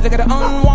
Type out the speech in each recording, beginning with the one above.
Cause I gotta unwind.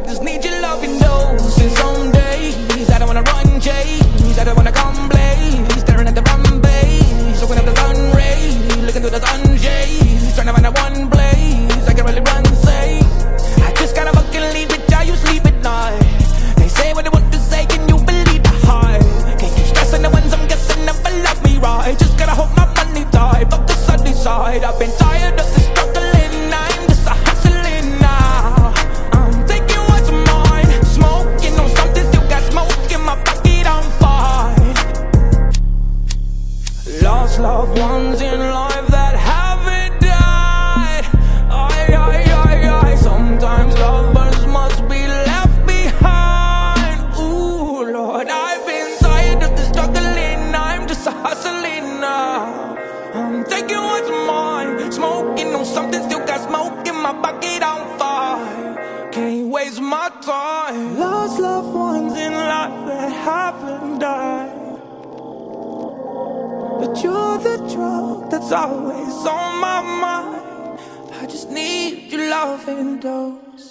I just need you. my time, Lost loved ones in life that haven't died. But you're the drug that's always on my mind. I just need your loving dose